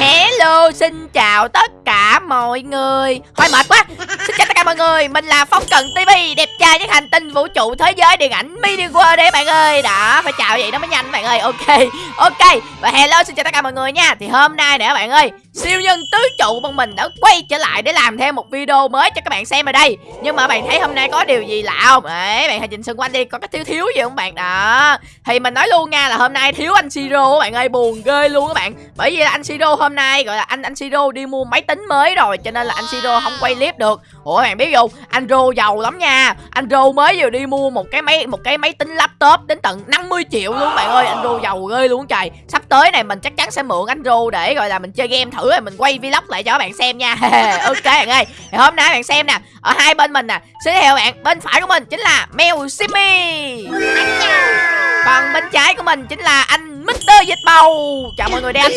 ¿Qué? Hello, xin chào tất cả mọi người. Thôi mệt quá. Xin chào tất cả mọi người. Mình là Phong Cần TV Đẹp trai nhất hành tinh vũ trụ thế giới điện ảnh Mini World đấy bạn ơi. Đó, phải chào vậy nó mới nhanh bạn ơi. Ok, ok. Và hello, xin chào tất cả mọi người nha. Thì hôm nay nè bạn ơi Siêu nhân tứ trụ bọn mình đã quay trở lại để làm thêm một video mới cho các bạn xem ở đây. Nhưng mà bạn thấy hôm nay có điều gì lạ không? Đấy, bạn hãy nhìn xung quanh đi Có cái thiếu thiếu gì không bạn? Đó. Thì mình nói luôn nha là hôm nay thiếu anh Siro bạn ơi. Buồn ghê luôn các bạn. Bởi vì là anh Siro hôm nay gọi là anh anh Siro đi mua máy tính mới rồi, Cho nên là anh Siro không quay clip được. Ủa, bạn biết không? Anh Rô giàu lắm nha. Anh Rô mới vừa đi mua một cái máy, một cái máy tính laptop đến tận 50 triệu luôn, bạn ơi. Anh Rô giàu ghê luôn, trời. Sắp tới này mình chắc chắn sẽ mượn anh Rô để, gọi là, mình chơi game thử rồi mình quay vlog lại cho các bạn xem nha. Ok, bạn ơi. Thì Hôm nay bạn xem nè, Ở hai bên mình nè, Xin theo bạn. Bên phải của mình chính là Mèo Simi. Còn bên trái của mình chính là anh Mr. Dịch Bầu. Chào mọi người đen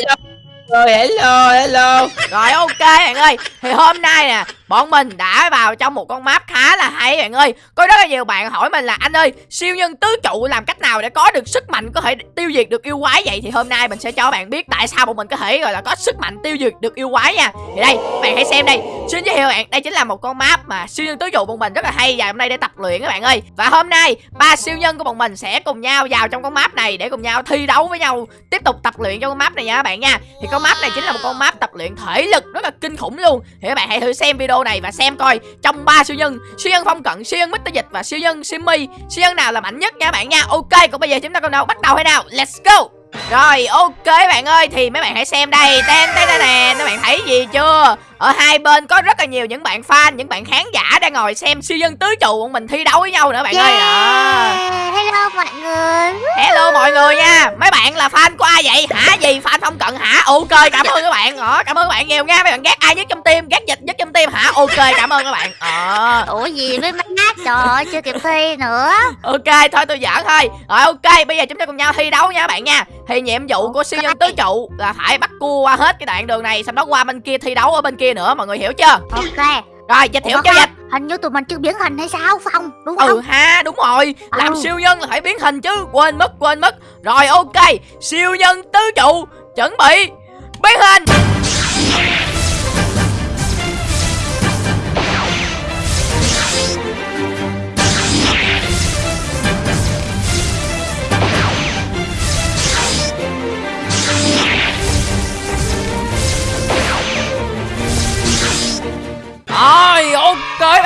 rồi hello, hello. Rồi ok bạn ơi. Thì hôm nay nè Bọn mình đã vào trong một con map khá là hay, bạn ơi. Có rất là nhiều bạn hỏi mình là, Anh ơi, siêu nhân tứ trụ làm cách nào để có được sức mạnh Có thể tiêu diệt được yêu quái vậy? Thì hôm nay mình sẽ cho bạn biết tại sao bọn mình có thể, gọi là, có sức mạnh tiêu diệt được yêu quái nha. Thì đây, bạn hãy xem đây. Xin giới thiệu bạn, Đây chính là một con map mà siêu nhân tứ trụ bọn mình rất là hay, Và hôm nay để tập luyện các bạn ơi. Và hôm nay, ba siêu nhân của bọn mình sẽ cùng nhau vào trong con map này Để cùng nhau thi đấu với nhau, Tiếp tục tập luyện trong con map này nha các bạn nha. Thì con map này chính là một con map tập luyện thể lực rất là kinh khủng luôn. Thì các bạn hãy thử xem video này và xem coi. Trong ba siêu nhân siêu nhân phong cận, siêu nhân mít dịch và siêu nhân simmy siêu nhân nào là mạnh nhất nha bạn nha? Ok, còn bây giờ chúng ta cùng nào bắt đầu hay nào? Let's go! Rồi, ok bạn ơi, thì mấy bạn hãy xem đây. Tên tên này nè các bạn thấy gì chưa? Ở hai bên có rất là nhiều những bạn fan những bạn khán giả đang ngồi xem siêu nhân tứ trụ bọn mình thi đấu với nhau nữa bạn ơi. Đó Hello mọi người. Hello mọi người nha. Mấy bạn là fan của ai vậy? Hả gì? Fan phong cận hả? Ok cảm ơn các bạn. Đó cảm ơn các bạn nhiều nha. Mấy bạn ghét ai nhất trong team? Ghét dịch nhất trong team hả? Ok cảm ơn các bạn. Ờ. Ủa gì với má Trời ơi chưa kịp thi nữa. Ok thôi tôi giỡn thôi. Rồi ok bây giờ chúng ta cùng nhau thi đấu nha các bạn nha. Thì nhiệm vụ của siêu nhân tứ trụ là phải bắt cua qua hết cái đoạn đường này sau đó qua bên kia thi đấu ở bên kia nữa mọi người hiểu chưa? Ok. Rồi dịch chưa không, dịch Hình như tụi mình chưa biến hình hay sao Phong? Đúng không? Ừ ha đúng rồi. Làm Ừ. siêu nhân là phải biến hình chứ. Quên mất quên mất. Rồi ok. Siêu nhân tứ trụ chuẩn bị. Biến hình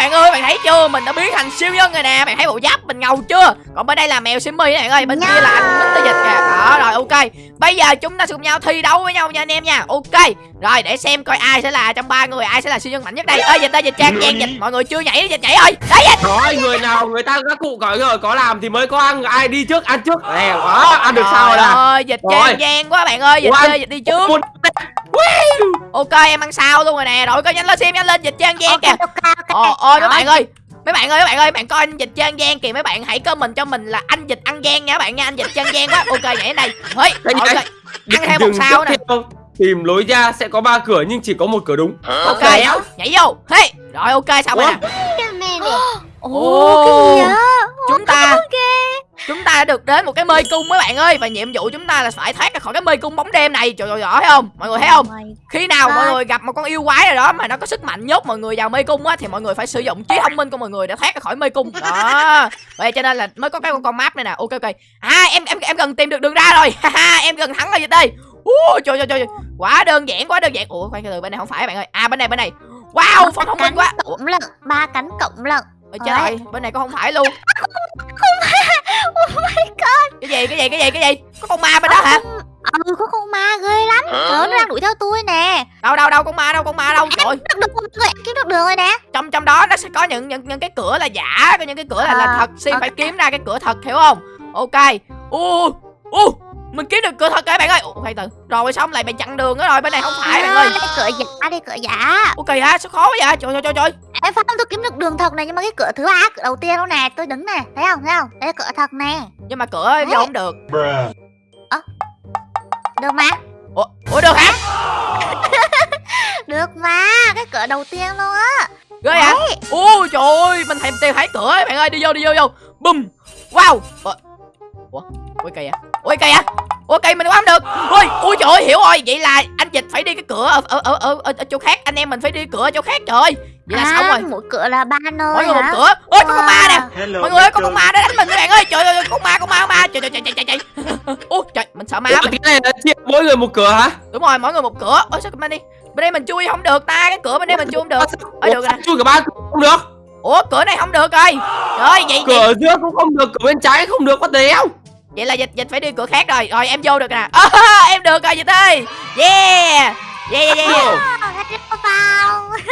bạn ơi bạn thấy chưa? Mình đã biến thành siêu nhân rồi nè. Bạn thấy bộ giáp mình ngầu chưa? Còn bên đây là mèo Simmy nè bạn ơi. Bên kia là anh Mr. Dịch kìa. Đó rồi ok. Bây giờ chúng ta sẽ cùng nhau thi đấu với nhau nha anh em nha. Ok. Rồi để xem coi ai sẽ là trong ba người Ai sẽ là siêu nhân mạnh nhất đây. Ơi dịch ơi dịch trang trang dịch. Mọi người chưa nhảy đi dịch nhảy ơi. Đấy dịch. Nói người nào người ta các cụ gọi rồi có làm thì mới có ăn ai đi trước ăn trước. Nè đó ăn được sao Trời nè? ơi dịch Rồi. trang gian quá bạn ơi. Dịch anh- dịch đi trước Ok em ăn sao luôn rồi nè. Rồi coi nhanh lên xem nhanh lên dịch trang gian Ok kìa. ok ok. Ồ, ôi mấy Rồi. bạn ơi Mấy bạn ơi, mấy bạn ơi, bạn coi anh dịch trang gian kìa. Mấy bạn hãy comment cho mình là anh dịch ăn gian nha các bạn nha Anh dịch trang gian quá. Ok, nhảy đến đây. Ơi, Cái gì ok đấy? Ăn thêm một Dừng sao nè. theo. Tìm lối ra sẽ có ba cửa nhưng chỉ có một cửa đúng. Ok, nhảy vô. Hey, rồi ok, xong rồi nè? Ồ Ồ. cái gì vậy Chúng ta Chúng ta đã được đến một cái mê cung mấy bạn ơi Và nhiệm vụ chúng ta là phải thoát ra khỏi cái mê cung bóng đêm này Trời ơi, rõ thấy không? Mọi người thấy không? Khi nào mọi Rồi. người gặp một con yêu quái nào đó mà nó có sức mạnh nhốt mọi người vào mê cung á thì mọi người phải sử dụng trí thông minh của mọi người để thoát ra khỏi mê cung. Đó. Vậy cho nên là mới có cái con, con map này nè. Ok ok. À em em em gần tìm được đường ra rồi. Em gần thắng rồi dịch ơi. Ui trời trời trời. Quá đơn giản quá đơn giản. Ủa khoan từ bên này không phải bạn ơi. À bên này bên này. Wow, phong thông minh quá. Cộng lận Ba cánh cộng lận ôi trời ơi, bên này có không phải luôn. Oh my god. Cái gì cái gì cái gì cái gì? Có con ma bên đó hả? Ừ có con ma ghê lắm. Trời ơi, nó đang đuổi theo tôi nè. Đâu đâu đâu con ma đâu con ma đâu. Trời. ơi, Kiếm được người kiếm được đường rồi nè. Trong trong đó nó sẽ có những những những cái cửa là giả có những cái cửa là, là À, thật. Xin ok. phải kiếm ra cái cửa thật hiểu không? Ok. U u mình kiếm được cửa thật rồi bạn ơi. Ủa, khoan từ. Rồi xong lại bị chặn đường đó rồi bên này không phải bạn ơi. À, đây cửa giả đây cửa giả. Ok hả? Sao khó vậy? Trời trời trời trời Em Phong tôi kiếm được đường thật này nhưng mà cái cửa thứ ba cửa đầu tiên đâu nè tôi đứng nè thấy không thấy không? Đây là cửa thật nè. Nhưng mà cửa vô không được? Được mà. Ủa, ủa được hả? Được mà cái cửa đầu tiên luôn á. Ghê hả ui trời ơi mình thèm tìm thấy cửa ấy, bạn ơi đi vô đi vô vô. Bùm. Wow. Ủa? Ủa? Ui kìa ui kìa ok mình qua không được. Ui ui trời ơi hiểu rồi. Vậy là dịch phải đi cái cửa ở ở ở ở, ở, ở chỗ khác. Anh em mình phải đi cửa ở chỗ khác trời vậy là à, xong rồi. mỗi cửa là ba nơi mỗi người một cửa. Ôi có con ma nè. Hello, mọi người ơi có con ma đó đánh mình các bạn ơi. Trời ơi con ma con ma con ma. Trời trời trời trời trời ui trời mình sợ ma Ủa, mình cái này là chia mỗi người một cửa hả? Đúng rồi mỗi người một cửa. Ôi sao bên đi bên đây mình chui không được ta cái cửa bên đây mình chui không được. Ôi, Ủa, được rồi chui cả ba cửa không được? Ủa cửa này không được rồi. Trời vậy cửa vậy, ở giữa cũng không được cửa bên trái không được có đéo vậy là dịch dịch phải đi cửa khác rồi. Rồi em vô được nè. À, em được rồi dịch ơi. Yeah. Yeah yeah yeah.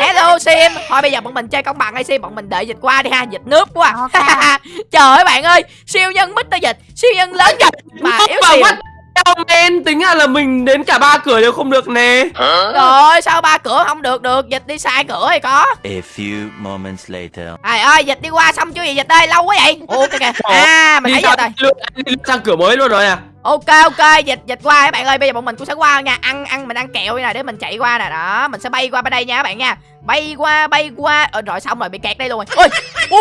Hello. Sim. Thôi bây giờ bọn mình chơi công bằng hay sim. Bọn mình đợi dịch qua đi ha. Dịch nước quá. Ok. trời ơi bạn ơi. Siêu nhân Mr dịch. Siêu nhân lớn mà yếu Mà Hell man tính ra là mình đến cả ba cửa đều không được nè rồi sao ba cửa không được được dịch đi sai cửa hay có A few moments later. Trời ơi, dịch đi qua xong chưa vậy dịch ơi, lâu quá vậy. Ok kìa. À, mình thấy sang, rồi. lượt sang cửa mới luôn rồi à Ok ok, dịch dịch qua các bạn ơi, bây giờ bọn mình cũng sẽ qua nha. Ăn ăn mình ăn kẹo nè để mình chạy qua nè. Đó, mình sẽ bay qua bên đây nha các bạn nha. Bay qua bay qua. Ờ, rồi xong rồi bị kẹt đây luôn rồi. Ôi,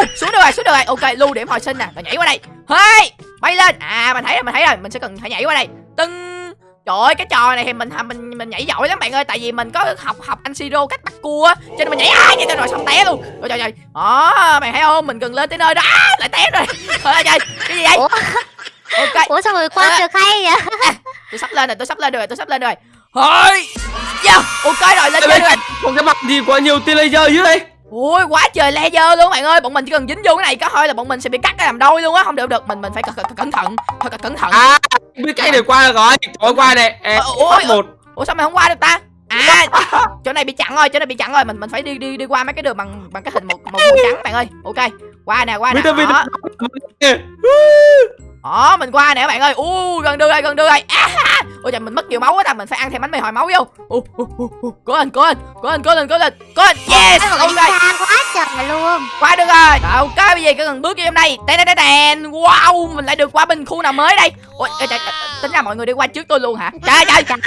uh, xuống được rồi, xuống được rồi. Ok, lưu điểm hồi sinh nè. Rồi nhảy qua đây. Hey, bay lên. À, mình thấy rồi, mình thấy rồi. Mình sẽ cần phải nhảy qua đây. Tưng. Trời ơi cái trò này thì mình mình mình nhảy giỏi lắm bạn ơi tại vì mình có học học anh siro cách bắt cua á, cho nên mình nhảy ai vậy? Rồi xong té luôn. Trời trời trời. Đó mày thấy không? Mình cần lên tới nơi đó. À, lại té rồi. Trời ơi trời. Cái gì vậy? Ủa? Ok. Ủa sao người qua À. được hay vậy? Tôi sắp lên rồi tôi sắp lên rồi tôi sắp lên rồi. Thôi. Yeah. ok rồi lên chơi rồi. còn cái mặt gì quá nhiều tia laser dưới đây ui quá trời laser luôn bạn ơi. Bọn mình chỉ cần dính vô cái này có thôi là bọn mình sẽ bị cắt cái làm đôi luôn á. Không được được. Mình mình phải cẩn thận. Là cẩn thận. À biết cái này qua rồi. Thôi qua này Ờ, phát một. ủa sao mày không qua được ta? À. Chỗ này bị chặn rồi chỗ này bị chặn rồi. Mình mình phải đi đi đi qua mấy cái đường bằng bằng cái hình một màu trắng bạn ơi. Ok. Qua nè qua nè. Đó, Vita đó mình qua nè các bạn ơi. U gần đưa rồi gần đưa rồi à, ôi trời mình mất nhiều máu quá ta. Mình phải ăn thêm bánh mì hồi máu vô cố lên cố lên cố lên cố lên cố lên cố lên. Yes ok trời luôn. Qua được rồi. Rồi, ok bây giờ cứ cần bước vô trong đây đèn đèn đèn wow mình lại được qua bên khu nào mới đây. Ôi trời, trời, tính ra mọi người đi qua trước tôi luôn hả? Trời trời trời.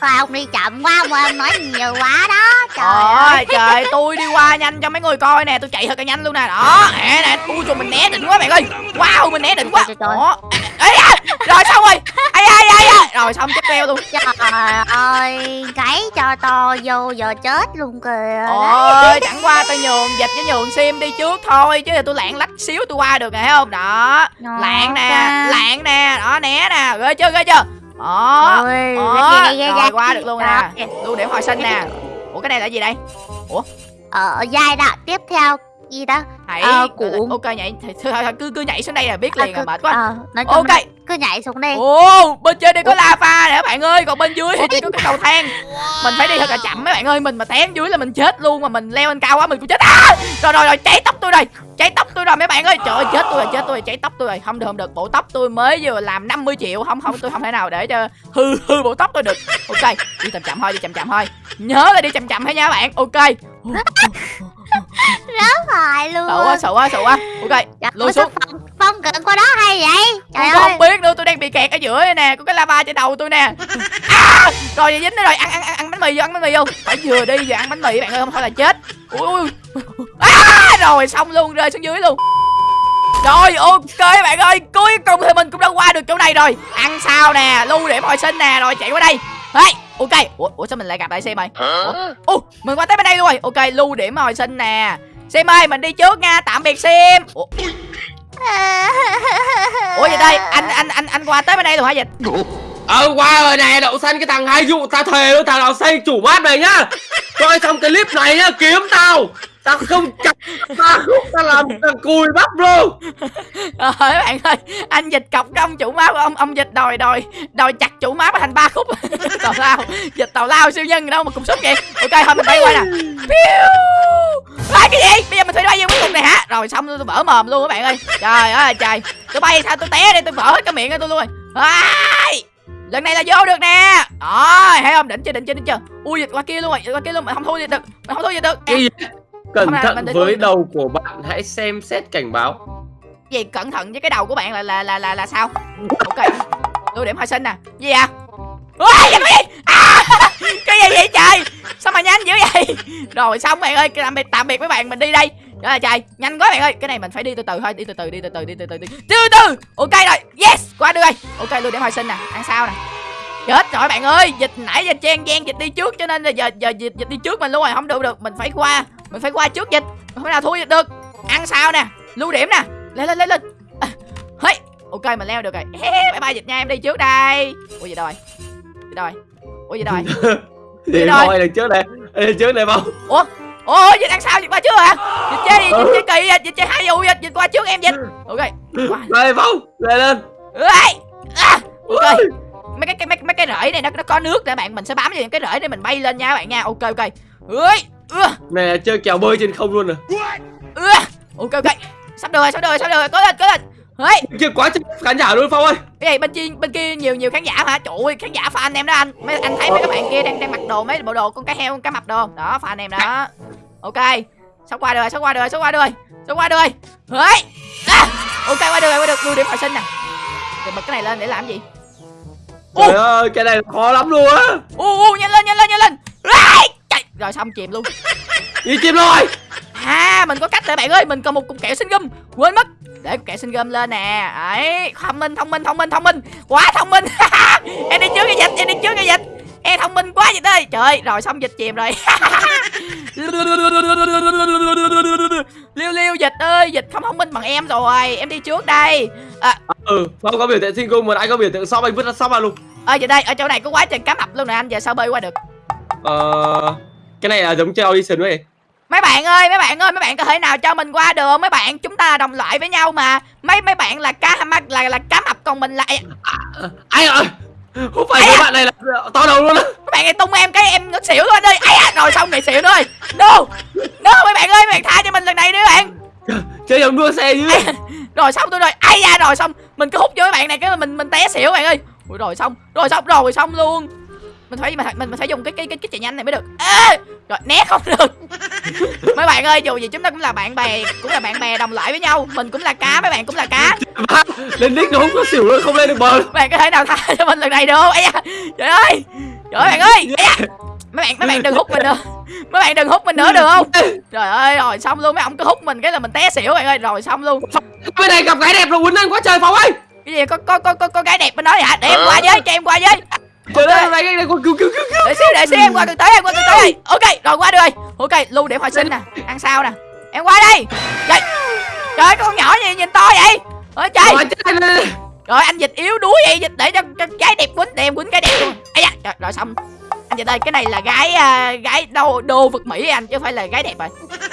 ơi ông đi chậm quá ông nói nhiều quá đó. Trời Trời ơi. trời tôi đi qua nhanh cho mấy người coi nè, tôi chạy thật là nhanh luôn nè. Đó, nè nè, ui trời mình né đỉnh quá bạn ơi. Wow, mình né đỉnh quá. Đó. Ê, à, rồi xong rồi. Ai ai ai ai. Rồi xong tiếp theo luôn. trời ơi gáy cho to vô giờ chết luôn kìa Ôi, chẳng qua tôi nhường dịch với nhường sim đi trước thôi chứ tôi lạng lách xíu tôi qua được rồi thấy không? Đó. Lạng nè, lạng nè, đó né nè, ghê chưa ghê chưa? Đó. Ôi, Đó, ghê, ghê, ghê, rồi qua được luôn nè. Lưu điểm hồi sinh nè. Ủa cái này là gì đây? ở giai đoạn tiếp theo gì đó Hãy Ờ, cuộn. ok nhảy cứ cứ nhảy xuống đây là biết liền À, à mệt quá. ờ, nói Ok. là cứ nhảy xuống đây Ồ, bên trên đây có lava nè các bạn ơi, còn bên dưới thì chỉ có cái cầu thang. Mình phải đi thật là chậm mấy bạn ơi, mình mà té dưới là mình chết luôn mà mình leo lên cao quá mình cũng chết. À! Rồi rồi rồi, cháy tóc tôi rồi. Cháy tóc tôi rồi mấy bạn ơi. Trời ơi, chết tôi rồi, chết tôi rồi, cháy tóc tôi rồi. Không được không được, bộ tóc tôi mới vừa làm 50 triệu, không không tôi không thể nào để cho hư hư bộ tóc tôi được. Ok, đi chậm chậm thôi, đi chậm chậm thôi. Nhớ là đi chậm chậm thôi nha bạn. Ok. phải luôn Sợ quá, sợ quá, sợ quá. Ok, Dạ, lùi xuống. Phong, cận qua đó hay vậy? Trời tôi ơi. không biết nữa tôi đang bị kẹt ở giữa đây nè có cái lava trên đầu tôi nè. À, rồi dính nó rồi ăn ăn ăn ăn bánh mì vô ăn bánh mì vô. Phải vừa đi vừa ăn bánh mì bạn ơi không thôi là chết. Ui ui à, rồi xong luôn rơi xuống dưới luôn. Rồi ok bạn ơi cuối cùng thì mình cũng đã qua được chỗ này rồi. Ăn sao nè lưu điểm hồi sinh nè rồi chạy qua đây. Hey, ok. Ủa, ủa sao mình lại gặp lại xem ơi ủa Ủa, mình qua tới bên đây luôn rồi. Ok lưu điểm hồi sinh nè. Sim ơi mình đi trước nha tạm biệt Sim Ủa, Ủa vậy đây anh anh anh anh qua tới bên đây rồi hả dịch? Ờ qua rồi này đậu xanh cái thằng hai dụ ta thề luôn thằng nào xây chủ mát này nhá. Coi xong cái clip này nhá kiếm tao Tao không chặt ta khúc ta làm thằng cùi bắp luôn. Rồi các bạn ơi Anh dịch cọc trong chủ má của ông Ông dịch đòi đòi đòi chặt chủ má thành ba khúc. Tào lao Dịch tào lao siêu nhân đâu mà cùng xúc vậy. Ok thôi mình bay qua nè. À, cái gì? Bây giờ mình phải bay vô cái khúc này hả? Rồi xong tôi vỡ mồm luôn các bạn ơi. Trời ơi trời. Tôi bay sao tôi té đây tôi vỡ hết cái miệng của tôi luôn. Rồi Ai! lần này là vô được nè. Đó thấy không? Đỉnh chưa đỉnh chưa đỉnh chưa. Ui dịch qua kia luôn rồi dịch qua kia luôn mà không thua gì được mà không thua gì được. Cái gì Cẩn thận với đầu của bạn hãy xem xét cảnh báo. Gì cẩn thận với cái đầu của bạn là là là là, là sao? Ok lưu điểm hồi sinh nè. Gì à Ui, cái gì? À, cái gì vậy trời? Sao mà nhanh dữ vậy? Rồi xong bạn ơi tạm biệt tạm biệt mấy bạn mình đi đây. Ơi trời nhanh quá bạn ơi. Cái này mình phải đi từ từ thôi đi từ từ đi từ từ đi từ từ đi. Từ từ ok rồi. Yes qua được rồi ok luôn để hồi sinh nè ăn sao nè? Chết rồi bạn ơi dịch nãy giờ chen chen dịch đi trước cho nên là giờ giờ dịch dịch đi trước mình luôn rồi không được được mình phải qua mình phải qua trước dịch. Không thể nào thua dịch được. Ăn sao nè? Lưu điểm nè. Lên lên lên lên. À, hey. ok mình leo được rồi. Bye bye dịch nha em đi trước đây. Ủa gì rồi gì rồi ủa gì rồi Thì rồi. đằng trước này Đằng trước này không ủa? Ủa dịch ăn sao? Dịch qua trước hả? Dịch chơi đi dịch chơi kỳ dịch dịch chơi hai vụ dịch dịch qua trước em dịch. Ok. Đây Phong Lên lên. Ê! à, ok. Ui. mấy cái, cái mấy, mấy cái rễ này nó nó có nước để bạn. Mình sẽ bám vào những cái rễ để mình bay lên nha các bạn nha. Ok ok. Ơi là chơi kèo bơi trên không luôn rồi ưa ok ok sắp được rồi sắp được rồi sắp được rồi. Có lên có lên. Hey, Kia quá trời khán giả luôn Phong ơi. Cái gì bên kia bên kia nhiều nhiều khán giả hả trời ơi khán giả fan em đó anh. Mấy anh thấy mấy các bạn kia đang đang mặc đồ mấy bộ đồ con cá heo con cá mập đồ. Đó fan em đó. Ok. Sắp qua được rồi sắp qua được rồi sắp qua được rồi sắp qua được rồi à, ok qua được rồi qua được lưu điểm hồi sinh nè. Để bật cái này lên để làm gì? Ô. Trời ơi cái này khó lắm luôn á. U u nhanh lên nhanh lên nhanh lên. Chạy. Rồi xong chìm luôn. Đi chim rồi. À mình có cách rồi bạn ơi mình còn một cục kẹo sinh gum. Quên mất. Để cục kẹo sinh gum lên nè. Ấy thông minh thông minh thông minh thông minh. Quá thông minh. Em đi trước cái dịch. Em đi trước cái dịch. Em thông minh quá dịch ơi. Trời rồi xong dịch chìm rồi. Liêu liêu dịch ơi dịch không thông minh bằng em rồi. Em đi trước đây. À, Ừ Phong có biểu tượng sinh cung mà anh có biểu tượng shop anh vứt ra ra luôn. Ở giờ đây ở chỗ này có quá trời cá mập luôn nè anh. Giờ sao bơi qua được? Ờ Cái này là giống chơi audition vậy mấy bạn ơi mấy bạn ơi mấy bạn có thể nào cho mình qua được? Mấy bạn chúng ta là đồng loại với nhau mà. Mấy mấy bạn là cá mập là là cá mập còn mình là Ây da, Anh ơi Không phải Ai mấy à? bạn này là to đầu luôn á. Mấy bạn này tung em cái em ngất xỉu luôn ơi ai à, rồi xong này xỉu rồi no no mấy bạn ơi mấy bạn tha cho mình lần này đi mấy bạn. Chơi giống đua xe chứ rồi xong tôi rồi. Ai da rồi xong. Mình cứ hút vô mấy bạn này cái mà mình mình té xỉu bạn ơi. Rồi xong rồi xong rồi xong luôn mình phải mình, mình, mình phải dùng cái cái cái cái chạy nhanh này mới được. Ê! rồi né không được. Mấy bạn ơi dù gì chúng ta cũng là bạn bè cũng là bạn bè đồng loại với nhau. Mình cũng là cá mấy bạn cũng là cá. Lên đích nó không có xỉu luôn Không lên được bờ. Bạn có thể nào tha cho mình lần này được. Không da trời ơi. Trời ơi bạn ơi. Da. Mấy bạn mấy bạn đừng hút mình nữa. Mấy bạn đừng hút mình nữa được không? Trời ơi rồi xong luôn mấy ông cứ hút mình cái là mình té xỉu bạn ơi. Rồi xong luôn. Bên này gặp gái đẹp rồi quýnh anh quá trời Phong ơi. Cái gì có có có có, có gái đẹp bên đó vậy hả? Để em qua với cho em qua với Trời ơi này cái này cứu cứu cứu cứu để xíu để xíu em qua từ tới em qua từ tới đây. Ok rồi qua được rồi ok lưu điểm hồi sinh nè ăn sao nè. Em qua đây. Trời trời ơi, con nhỏ gì nhìn to vậy? Ôi trời. Rồi anh ơi. rồi anh dịch yếu đuối vậy dịch để cho, cho gái đẹp quýnh để em quýnh gái đẹp luôn. Ấy da trời, rồi xong dịch ơi cái này là gái à, gái đô đô vực mỹ anh chứ không phải là gái đẹp rồi.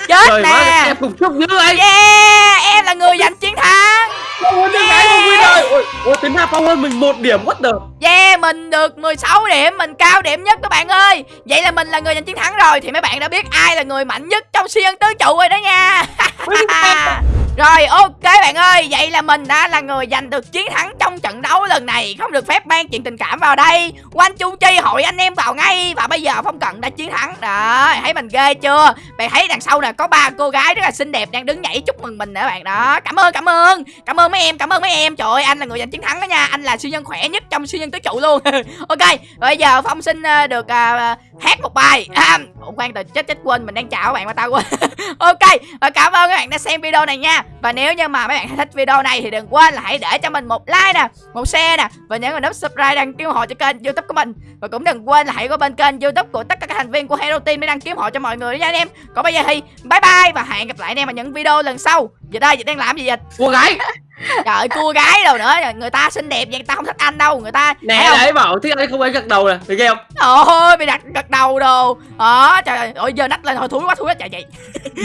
Chết Trời nè. em cùng chúc như anh yeah em là người giành chiến thắng. Ơi đứa gái mà win rồi Ôi, ôi tính ra Phong hơn mình một điểm what the? Yeah, mình được 16 điểm, mình cao điểm nhất các bạn ơi. Vậy là mình là người giành chiến thắng rồi. Thì mấy bạn đã biết ai là người mạnh nhất trong siêu nhân tứ trụ rồi đó nha Rồi ok bạn ơi Vậy là mình đã là người giành được chiến thắng trong trận đấu lần này. Không được phép mang chuyện tình cảm vào đây. Quanh chu chi hội anh em vào ngay. Và bây giờ Phong Cận đã chiến thắng. Đó thấy mình ghê chưa? Bạn thấy đằng sau nè có ba cô gái rất là xinh đẹp Đang đứng nhảy chúc mừng mình nữa bạn. Đó Cảm ơn cảm ơn. Cảm ơn mấy em cảm ơn mấy em. Trời ơi anh là người giành chiến thắng đó nha. Anh là siêu nhân khỏe nhất trong siêu nhân tứ trụ luôn. Ok bây giờ Phong xin ờ, được uh, hát một bài. À, Ủa khoan từ chết chết quên mình đang chào các bạn mà tao quên. Ok và cảm ơn các bạn đã xem video này nha. Và nếu như mà mấy bạn thích video này Thì đừng quên là hãy để cho mình một like nè, Một share nè, Và nhấn vào nút subscribe đăng ký ủng hộ cho kênh youtube của mình. Và cũng đừng quên là hãy qua bên kênh youtube của tất cả các thành viên của Hero Team Để đăng ký ủng hộ cho mọi người nha anh em. Còn bây giờ thì bye bye Và hẹn gặp lại anh em ở những video lần sau. Dịch ơi dịch đang làm gì vậy? Cô gái. Trời ơi cua gái đâu nữa. Người ta xinh đẹp vậy người ta không thích anh đâu. Người ta Nè đấy bảo thích anh không phải gật đầu nè ghê không? Ôi bị đặt gật đầu đồ. Đó trời ơi Ôi giờ nách lên thôi thúi quá thúi quá. Chạy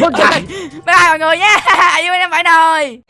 Vâng Bye bye mọi người nha. Yêu em phải nồi